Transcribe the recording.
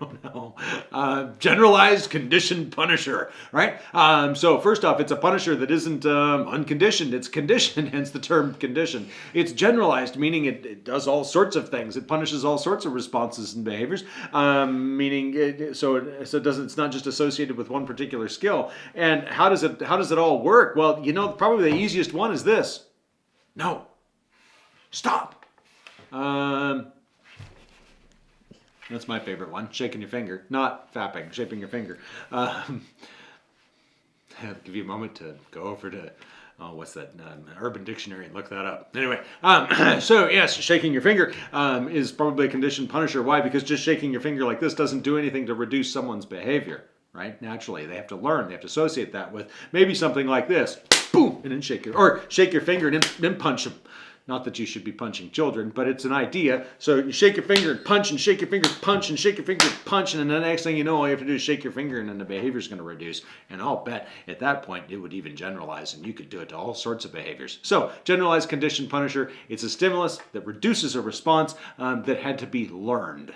don't know. Uh, generalized conditioned punisher, right? Um, so first off, it's a punisher that isn't um, unconditioned. It's conditioned, hence the term conditioned. It's generalized, meaning it, it, does all sorts of things. It punishes all sorts of responses and behaviors, um, meaning it, so it, so it doesn't. It's not just associated with one particular skill. And how does it how does it all work? Well, you know, probably the easiest one is this. No. Stop. Um, that's my favorite one. Shaking your finger, not fapping, shaping your finger. Um, I'll give you a moment to go over to oh, what's that um, Urban Dictionary and look that up. Anyway, um, so yes, shaking your finger um, is probably a conditioned punisher. Why? Because just shaking your finger like this doesn't do anything to reduce someone's behavior, right? Naturally, they have to learn. They have to associate that with maybe something like this, boom, and then shake your or shake your finger and then, punch them. Not that you should be punching children, but it's an idea. So you shake your finger and punch and shake your finger, punch and shake your finger, punch, and then the next thing you know, all you have to do is shake your finger and then the behavior is going to reduce. And I'll bet at that point it would even generalize and you could do it to all sorts of behaviors. So generalized condition punisher, it's a stimulus that reduces a response um, that had to be learned.